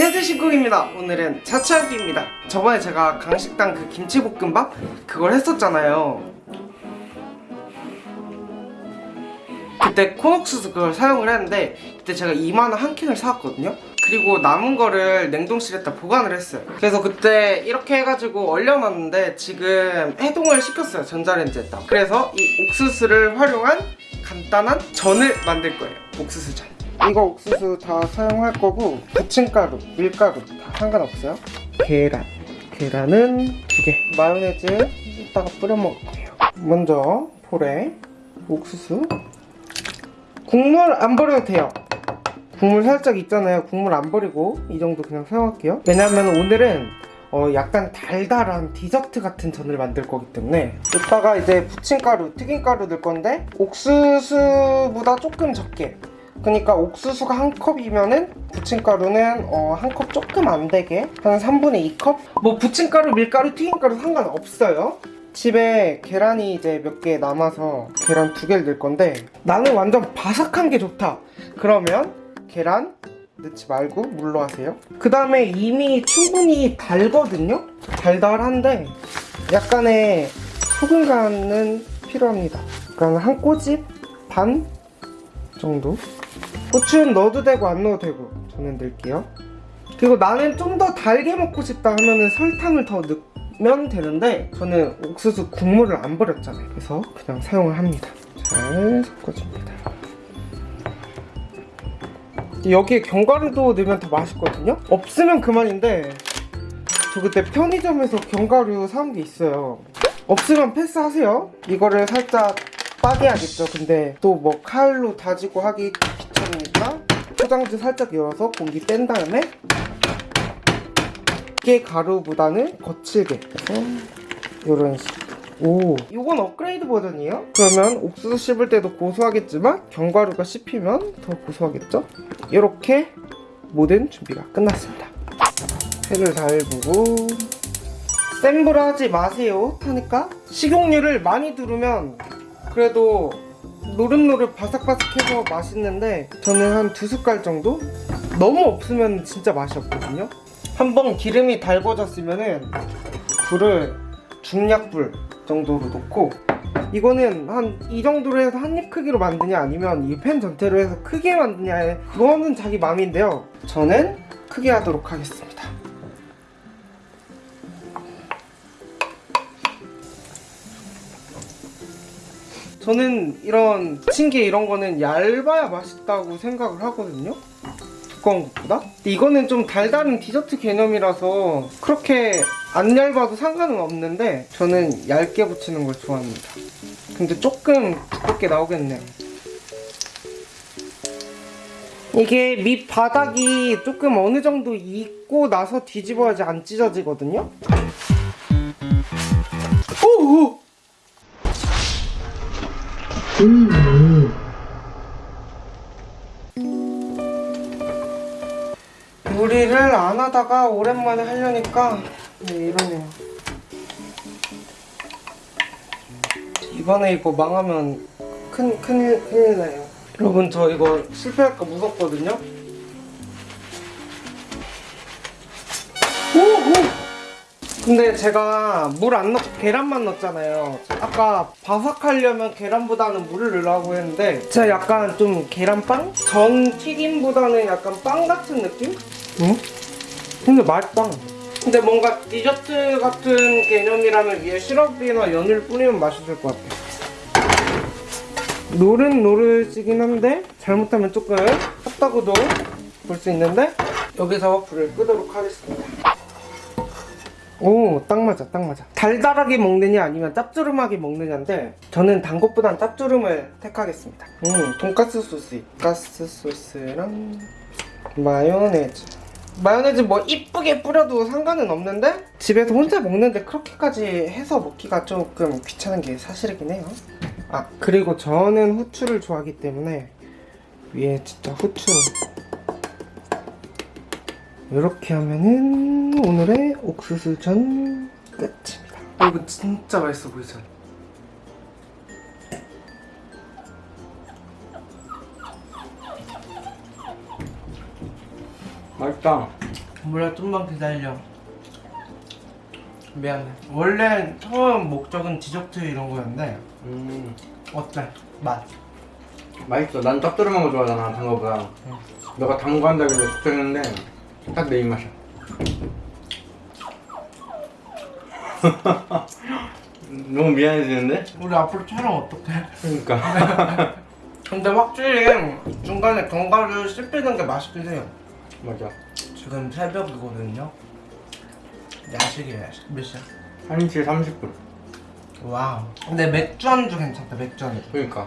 안녕하세요 신국입니다. 오늘은 차차기입니다. 저번에 제가 강식당 그 김치볶음밥? 그걸 했었잖아요. 그때 콘옥수수 그걸 사용을 했는데 그때 제가 2만원 한 캔을 사왔거든요. 그리고 남은 거를 냉동실에다 보관을 했어요. 그래서 그때 이렇게 해가지고 얼려놨는데 지금 해동을 시켰어요 전자레인지에다. 그래서 이 옥수수를 활용한 간단한 전을 만들 거예요 옥수수전 이거 옥수수 다 사용할 거고 부침가루, 밀가루 다 상관없어요? 계란. 계란은 두 개. 마요네즈 이따가 뿌려 먹을 거예요. 먼저 볼에 옥수수. 국물 안 버려도 돼요. 국물 살짝 있잖아요. 국물 안 버리고 이 정도 그냥 사용할게요. 왜냐면 오늘은 어 약간 달달한 디저트 같은 전을 만들 거기 때문에 이따가 이제 부침가루, 튀김가루 넣을 건데 옥수수보다 조금 적게 그러니까 옥수수가 한 컵이면은 부침가루는 어, 한 컵 조금 안 되게 한 3분의 2컵? 뭐 부침가루, 밀가루, 튀김가루 상관없어요. 집에 계란이 이제 몇 개 남아서 계란 두 개를 넣을 건데 나는 완전 바삭한 게 좋다. 그러면 계란 넣지 말고 물로 하세요. 그 다음에 이미 충분히 달거든요? 달달한데 약간의 소금 간은 필요합니다. 그러니까 한 꼬집 반 정도 고추는 넣어도 되고 안 넣어도 되고 저는 넣을게요. 그리고 나는 좀 더 달게 먹고 싶다 하면은 설탕을 더 넣으면 되는데 저는 옥수수 국물을 안 버렸잖아요. 그래서 그냥 사용을 합니다. 잘 섞어줍니다. 여기에 견과류도 넣으면 더 맛있거든요? 없으면 그만인데 저 그때 편의점에서 견과류 사온 게 있어요. 없으면 패스하세요. 이거를 살짝 빠개야겠죠. 근데 또 뭐 칼로 다지고 하기 귀찮으니까 포장지 살짝 열어서 공기 뺀 다음에 이게 가루보다는 거칠게 해서 이런 식으로 오. 이건 업그레이드 버전이에요? 그러면 옥수수 씹을 때도 고소하겠지만 견과류가 씹히면 더 고소하겠죠? 이렇게 모든 준비가 끝났습니다. 회를 잘 보고. 센불 하지 마세요. 타니까 식용유를 많이 두르면 그래도 노릇노릇 바삭바삭해서 맛있는데 저는 한 두 숟갈 정도? 너무 없으면 진짜 맛이 없거든요. 한번 기름이 달궈졌으면 은 불을 중약불 정도로 놓고 이거는 한 이 정도로 해서 한 입 크기로 만드냐 아니면 이 팬 전체로 해서 크게 만드냐 그거는 자기 맘인데요. 저는 크게 하도록 하겠습니다 저는 이런 부침개 이런 거는 얇아야 맛있다고 생각을 하거든요. 두꺼운 것보다. 이거는 좀 달달한 디저트 개념이라서 그렇게 안 얇아도 상관은 없는데 저는 얇게 붙이는 걸 좋아합니다. 근데 조금 두껍게 나오겠네요. 이게 밑바닥이 조금 어느 정도 익고 나서 뒤집어야지 안 찢어지거든요. 오 오! 요리를 안 하다가 오랜만에 하려니까 네, 이러네요. 이번에 이거 망하면 큰, 큰일, 큰일 나요. 여러분 저 이거 실패할까 무섭거든요. 오오 근데 제가 물 안 넣고 계란만 넣었잖아요 아까 바삭하려면 계란보다는 물을 넣으라고 했는데 제가 약간 좀 계란빵? 전 튀김보다는 약간 빵 같은 느낌? 응? 근데 맛있다 근데 뭔가 디저트 같은 개념이라면 위에 시럽이나 연유를 뿌리면 맛있을 것 같아 노릇노릇이긴 한데 잘못하면 조금 탔다고도 볼 수 있는데 여기서 불을 끄도록 하겠습니다 오, 딱 맞아, 딱 맞아. 달달하게 먹느냐 아니면 짭조름하게 먹느냐인데 저는 단 것보단 짭조름을 택하겠습니다. 음, 돈가스 소스, 돈가스 소스랑 마요네즈. 마요네즈 뭐 이쁘게 뿌려도 상관은 없는데 집에서 혼자 먹는데 그렇게까지 해서 먹기가 조금 귀찮은 게 사실이긴 해요. 아, 그리고 저는 후추를 좋아하기 때문에 위에 진짜 후추 이렇게 하면은 오늘의 옥수수전 끝입니다. 어, 이거 진짜 맛있어 보이죠? 맛있다. 몰라 좀만 기다려. 미안해. 원래 처음 목적은 디저트 이런 거였는데 음. 어때? 맛? 맛있어. 난 짭조름한 거 좋아하잖아 단 거보다. 응. 너가 단 거 한다길래 시켰는데 딱 내 입맛이야. 너무 미안해지는데? 우리 앞으로 촬영 어떡해? 그러니까. 근데 확실히 중간에 견과류 씹히는 게 맛있긴 해요. 맞아. 지금 새벽이거든요. 야식이에요 야식. 몇 시야? 1시 30분. 와우. 근데 맥주 안주 괜찮다 맥주 안주. 그러니까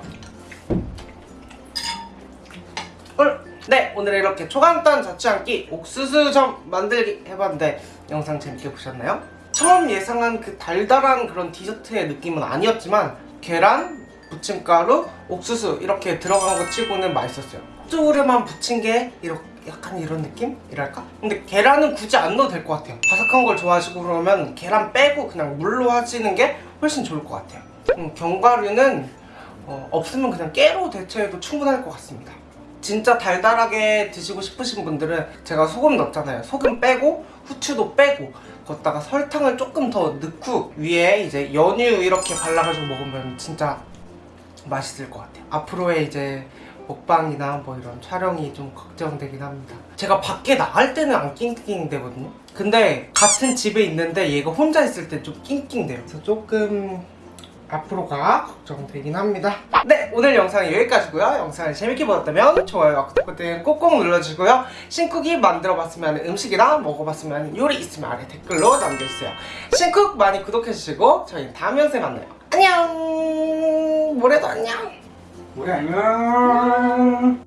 네 오늘 이렇게 초간단 자취한끼 옥수수전 만들기 해봤는데 영상 재밌게 보셨나요? 처음 예상한 그 달달한 그런 디저트의 느낌은 아니었지만 계란, 부침가루, 옥수수 이렇게 들어간 거 치고는 맛있었어요 쪽으로만 부친 게 이렇게 약간 이런 느낌 이랄까? 근데 계란은 굳이 안 넣어도 될 것 같아요 바삭한 걸 좋아하시고 그러면 계란 빼고 그냥 물로 하시는 게 훨씬 좋을 것 같아요 음, 견과류는 어, 없으면 그냥 깨로 대체해도 충분할 것 같습니다 진짜 달달하게 드시고 싶으신 분들은 제가 소금 넣었잖아요. 소금 빼고 후추도 빼고 거기다가 설탕을 조금 더 넣고 위에 이제 연유 이렇게 발라가지고 먹으면 진짜 맛있을 것 같아요. 앞으로의 이제 먹방이나 뭐 이런 촬영이 좀 걱정되긴 합니다. 제가 밖에 나갈 때는 안 낑낑대거든요. 근데 같은 집에 있는데 얘가 혼자 있을 때 좀 낑낑대요. 그래서 조금 앞으로가 걱정되긴 합니다. 네 오늘 영상은 여기까지고요. 영상을 재밌게 보셨다면 좋아요 구독 버튼 꼭꼭 눌러주시고요. 신쿡이 만들어봤으면 음식이나 먹어봤으면 요리 있으면 아래 댓글로 남겨주세요. 신쿡 많이 구독해주시고 저희는 다음 영상에 만나요. 안녕! 모레도 안녕! 우리 안녕